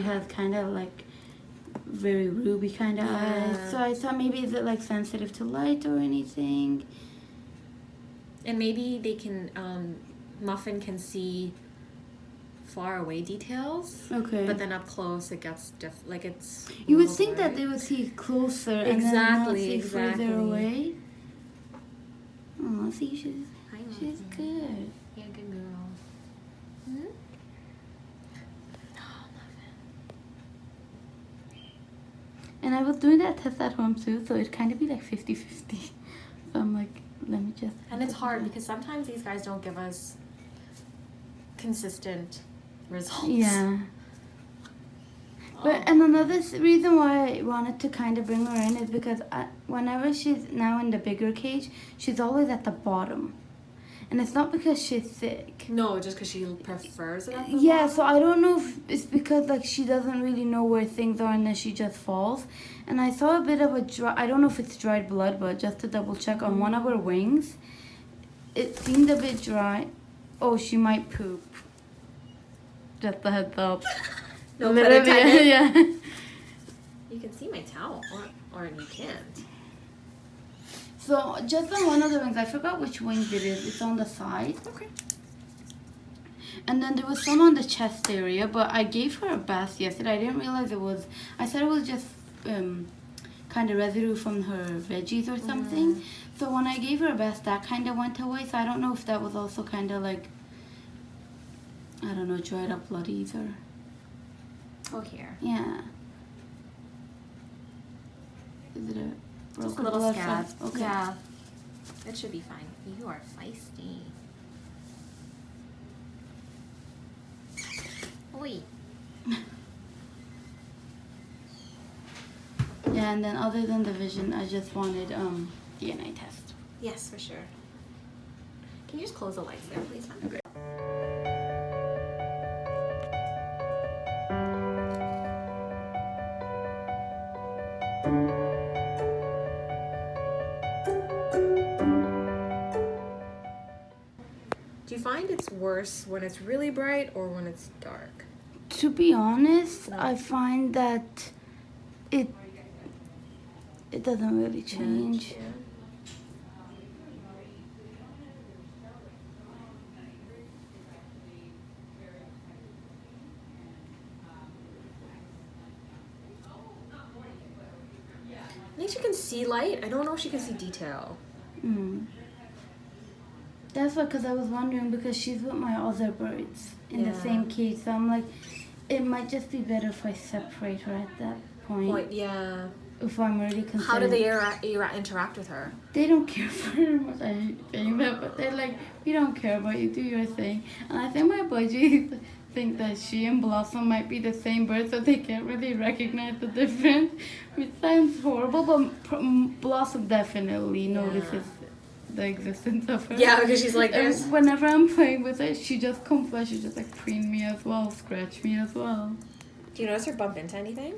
she has kind of like very ruby kind of Yeah. eyes. So I thought maybe is it like sensitive to light or anything? And maybe they can, um, Muffin can see far away details. Okay. But then up close, it gets diff- like it's. you would think that they would see closer and then not Exactly, see exactly. further away. Oh, see, she's she's Muffin. good. Yeah, good girl. Hmm? Oh, And I was doing that test at home too, so it kind of be like 50-50. So I'm like, let me just. And it's hard because sometimes these guys don't give us consistent results. Yeah. Oh. But and another reason why I wanted to kind of bring her in is because I, whenever she's now in the bigger cage, she's always at the bottom, and it's not because she's sick. No, just because she prefers it. At Yeah, so I don't know if it's because like she doesn't really know where things are and then she just falls. And I saw a bit of a dry. I don't know if it's dried blood, but just to double check on one of her wings, it seemed a bit dry. Oh, she might poop. Just a heads up. No A pun little bit, intended. yeah. You can see my towel, or, or you can't. So just on one of the wings, I forgot which wing it is. It's on the side. Okay. And then there was some on the chest area, but I gave her a bath yesterday. I didn't realize it was. I said it was just um, kind of residue from her veggies or something. So when I gave her a bath, that kind of went away. So I don't know if that was also kind of like. I don't know, dried up blood either. Oh, here. Yeah. Is it a Just a little scab. Okay. Yeah. It should be fine. You are feisty. Oi. Yeah, and then other than the vision, I just wanted um DNA test. Yes, for sure. Can you just close the lights there, please? Okay. Worse when it's really bright or when it's dark? To be honest. I find that it it doesn't really change. Yeah. I think she can see light. I don't know if she can see detail. Mm. That's why, because I was wondering because she's with my other birds in the same cage, so I'm like, it might just be better if I separate her at that point. Point, yeah. If I'm really concerned. How do they era- era- interact with her? They don't care very much. I hate saying that, but they're like, we don't care about you. Do your thing. And I think my budgies think that she and Blossom might be the same bird, so they can't really recognize the difference. Which sounds horrible, but Blossom definitely Yeah. notices the existence of her. Yeah, because she's like, And whenever I'm playing with it, she just comes by. She just like preen me as well, scratch me as well. Do you notice her bump into anything?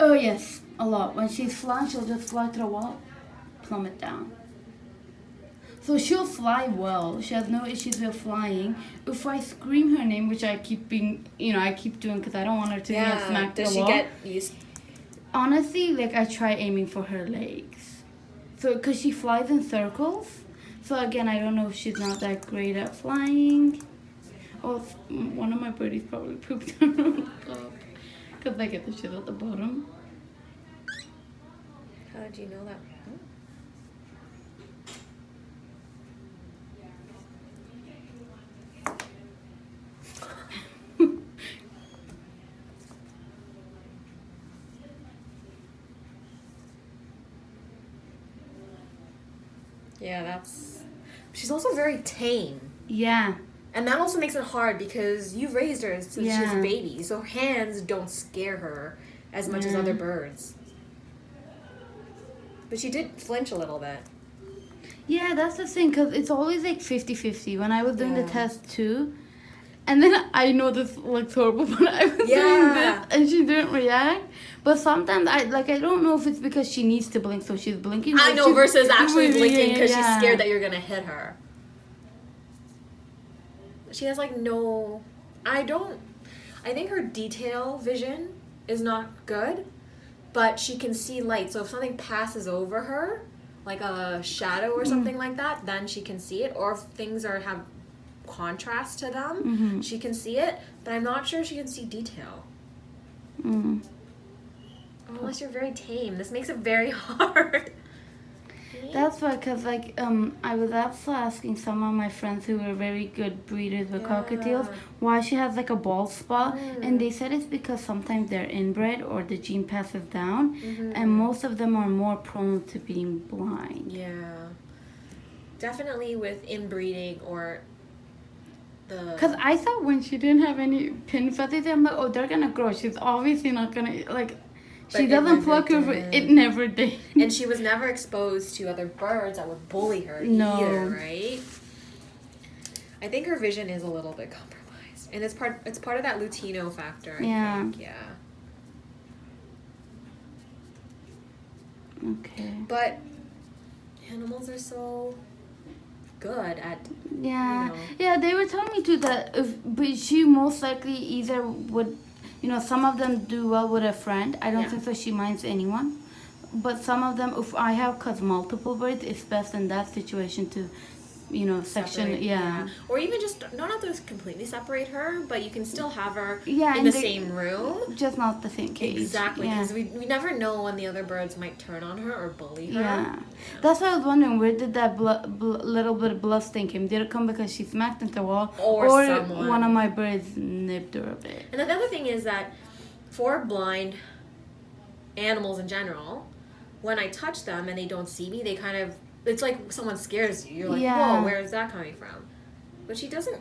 Oh yes, a lot. When she's flying, she'll just fly to the wall, plummet down. So she'll fly well. She has no issues with flying. If I scream her name, which I keep being, you know, I keep doing because I don't want her to get smacked Does the she wall. get used? Honestly, like I try aiming for her legs. So, cause she flies in circles. So again, I don't know if she's not that great at flying. Oh, s- m- mm, one of my birdies probably pooped on her top. Cause I get the shit at the bottom. How did you know that? Yeah, that's. She's also very tame. Yeah. And that also makes it hard because you've raised her since she was a baby, so her hands don't scare her as much as other birds. But she did flinch a little bit. Yeah, that's the thing, because it's always like 50 50. When I was doing the test too, and then I know this looks horrible, but I was doing this and she didn't react. But sometimes I like I don't know if it's because she needs to blink, so she's blinking. I know versus actually blinking because yeah. she's scared that you're gonna hit her. she has like no. I don't. I think her detail vision is not good, but she can see light. So if something passes over her, like a shadow or something like that, then she can see it. Or if things are have contrast to them, Mm-hmm. she can see it. But I'm not sure she can see detail. Mm. Unless you're very tame. This makes it very hard. That's why, cause like um, I was also asking some of my friends who were very good breeders with cockatiels why she has like a bald spot, Mm. and they said it's because sometimes they're inbred or the gene passes down, Mhm. and most of them are more prone to being blind. Yeah. Definitely with inbreeding or the. Cause I thought when she didn't have any pin feathers, I'm like, oh, they're gonna grow. She's obviously not gonna like. But she doesn't pluck her. It never did. and she was never exposed to other birds that would bully her No. either, right? I think her vision is a little bit compromised, and it's part it's part of that Lutino factor. I Yeah. think, yeah. Okay. But animals are so good at Yeah, you know. yeah. They were telling me too that if, but she most likely either would, you know, some of them do well with a friend. I don't Yeah. think that she minds anyone, but some of them, if I have cause multiple birds, it's best in that situation to, you know, section. separate, yeah. Or even just not have to completely separate her, but you can still have her Yeah, in the they- same room. just not the same cage. Exactly, Yeah. because we, we never know when the other birds might turn on her or bully her. Yeah, that's why I was wondering where did that little bit of blood stain come? Did it come because she smacked into the wall, Or someone. one of my birds nipped her a bit? And then the other thing is that for blind animals in general, when I touch them and they don't see me, they kind of it's like someone scares you. You're like, Yeah. whoa, where is that coming from? But she doesn't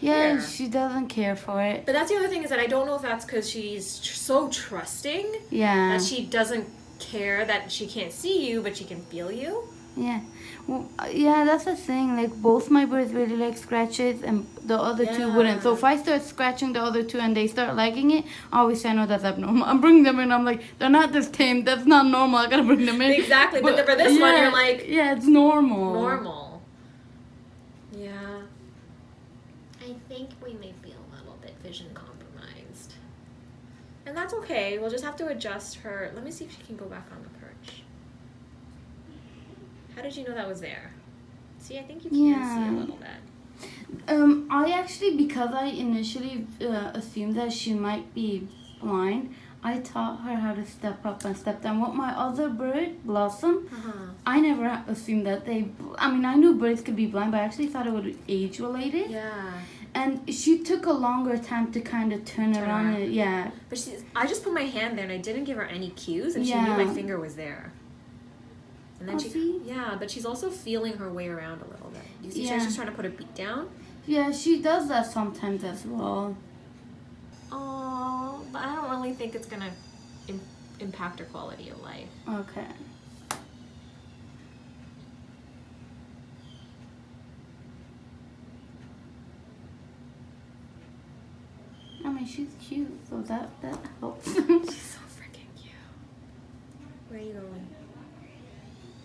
Yeah, she doesn't care for it. But that's the other thing is that I don't know if that's because she's tr- so trusting Yeah. that she doesn't care that she can't see you, but she can feel you. Yeah, well, uh, yeah, that's the thing. Like both my birds really like scratches, and the other two wouldn't. So if I start scratching the other two and they start liking it, obviously I know that's abnormal. I'm bringing them in. I'm like, they're not this tame. That's not normal. I gotta bring them in. Exactly, but for this one, you're like- yeah, it's normal. Normal. Yeah. I think we may be a little bit vision compromised. And that's okay. We'll just have to adjust her. Let me see if she can go back on the perch. How did you know that was there? See, I think you can see a little bit. Um, I actually because I initially uh, assumed that she might be blind. I taught her how to step up and step down. What my other bird, Blossom, Uh-huh. I never assumed that they. I mean, I knew birds could be blind, but I actually thought it would be age related. Yeah. And she took a longer time to kind of turn, Turn around. And, yeah, But she's, I just put my hand there and I didn't give her any cues, and she Yeah. knew my finger was there. And then she, see? yeah, but she's also feeling her way around a little bit. You see, Yeah. she's just trying to put her beak down. yeah, she does that sometimes as well. Oh, but I don't really think it's gonna Im- impact her quality of life. Okay. I mean, she's cute, so that that helps. She's so freaking cute. Where are you going?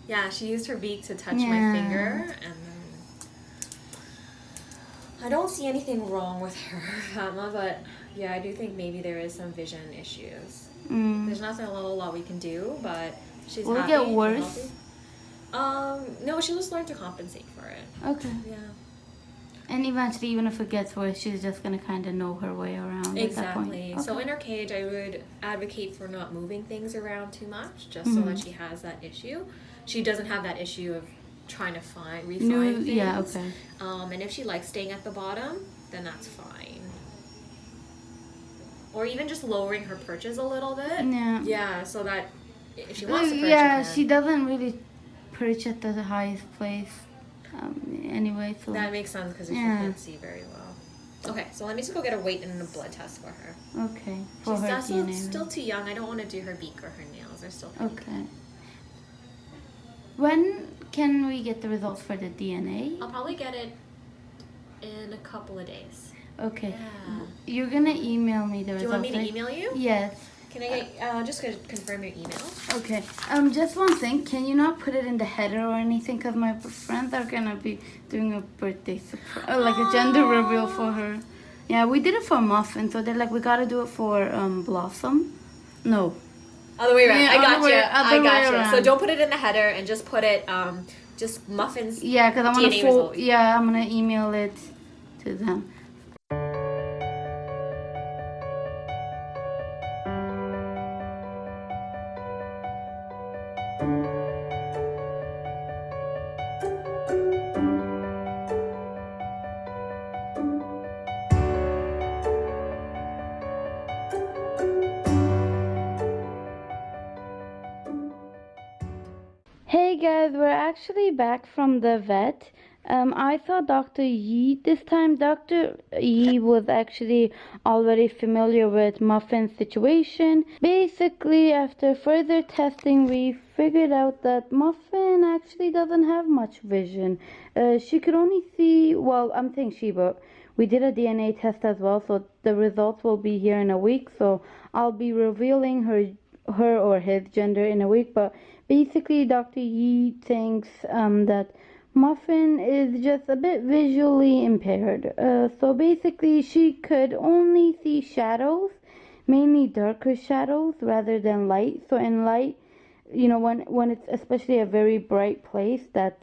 Yeah, she used her beak to touch Yeah. my finger, and then I don't see anything wrong with her, Fatma, but yeah, I do think maybe there is some vision issues. mm. There's nothing a little lot we can do, but she's Will it get worse? Um, no, she'll just learn to compensate for it. Okay. Yeah. And eventually, even if it gets worse, she's just gonna kind of know her way around at that point. Exactly. So in her cage, I would advocate for not moving things around too much, just so Mhm. that she has that issue. She doesn't have that issue of trying to find refine things. yeah. Okay. Um, and if she likes staying at the bottom, then that's fine. Or even just lowering her perches a little bit. Yeah. Yeah, so that if she wants to perch, yeah, she she doesn't really perch at the highest place. Um, anyway, so That makes sense because she can't see very well. Okay, so let me just go get a weight and a blood test for her. okay for She's her also DNA. still too young. I don't want to do her beak or her nails. They're still pretty Okay. When can we get the results for the DNA? I'll probably get it in a couple of days. Okay. Yeah. You're gonna email me the Do you results. want me to email you? Yes. Can I get uh, just gonna confirm your email? Okay. Um, just one thing. Can you not put it in the header or anything? Cause my friends are gonna be doing a birthday surprise, uh, like a gender reveal for her. Yeah, we did it for Muffin, so they're like, we gotta do it for um Blossom. No. Other way around. Yeah, I got way- you. I got you. So don't put it in the header and just put it um just muffins. Yeah, cause I'm gonna DNA fo- Yeah, I'm gonna email it to them. Guys, we're actually back from the vet. Um, I saw Dr. Yi this time. Dr. Yi was actually already familiar with Muffin's situation. Basically, after further testing, we figured out that Muffin actually doesn't have much vision. Uh, she could only see, well, I'm saying she, but we did a DNA test as well, so the results will be here in a week. So I'll be revealing her her or his gender in a week, but basically Dr. Yi thinks um, that Muffin is just a bit visually impaired. Uh, so basically she could only see shadows, mainly darker shadows rather than light. So in light, you know, when when it's especially a very bright place that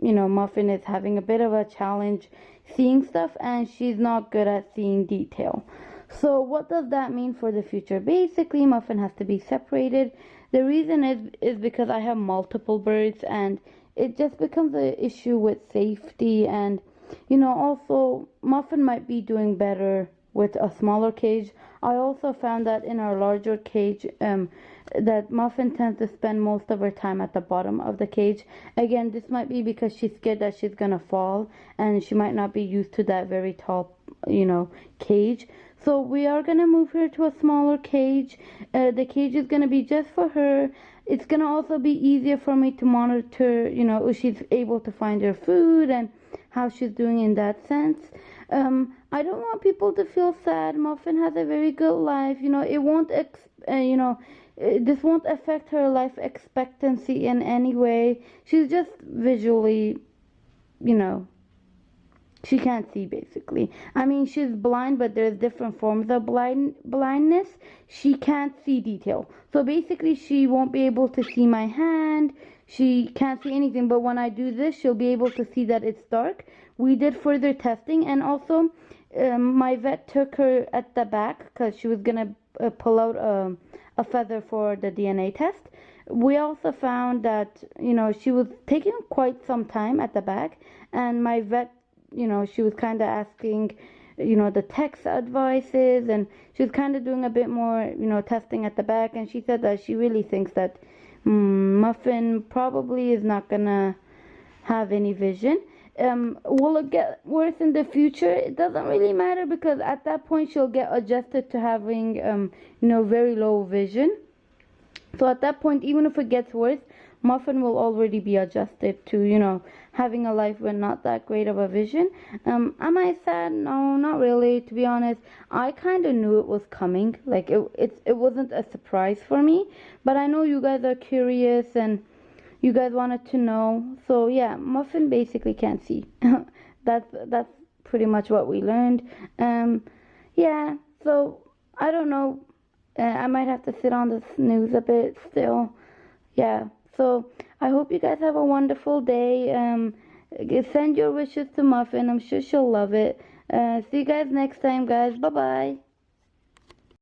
you know Muffin is having a bit of a challenge seeing stuff and she's not good at seeing detail. So what does that mean for the future? Basically, Muffin has to be separated. The reason is is because I have multiple birds and it just becomes an issue with safety and you know also Muffin might be doing better with a smaller cage. I also found that in our larger cage um that Muffin tends to spend most of her time at the bottom of the cage. Again, this might be because she's scared that she's gonna fall and she might not be used to that very tall, you know, cage. So we are gonna move her to a smaller cage. Uh, the cage is gonna be just for her. It's gonna also be easier for me to monitor, you know, if she's able to find her food and how she's doing in that sense. Um, I don't want people to feel sad. Muffin has a very good life. You know, it won't, ex- uh, you know, this won't affect her life expectancy in any way. She's just visually, you know, she can't see basically. I mean, she's blind, but there's different forms of blind blindness. She can't see detail. So basically, she won't be able to see my hand. She can't see anything. But when I do this, she'll be able to see that it's dark. We did further testing, and also, um, my vet took her at the back because she was gonna uh, pull out a, a feather for the DNA test. We also found that you know she was taking quite some time at the back, and my vet you know, she was kind of asking, you know, the text advices, and she was kind of doing a bit more, you know, testing at the back. And she said that she really thinks that mm, Muffin probably is not gonna have any vision. Um, will it get worse in the future? It doesn't really matter because at that point she'll get adjusted to having, um, you know, very low vision. So at that point, even if it gets worse, Muffin will already be adjusted to, you know, having a life with not that great of a vision. Um, am I sad? No, not really. To be honest, I kind of knew it was coming. Like it, it, it wasn't a surprise for me. But I know you guys are curious and you guys wanted to know. So yeah, Muffin basically can't see. that's that's pretty much what we learned. Um, yeah. So I don't know. Uh, I might have to sit on the snooze a bit still. Yeah. So I hope you guys have a wonderful day. Um, send your wishes to Muffin. I'm sure she'll love it. Uh, see you guys next time, guys. Bye bye.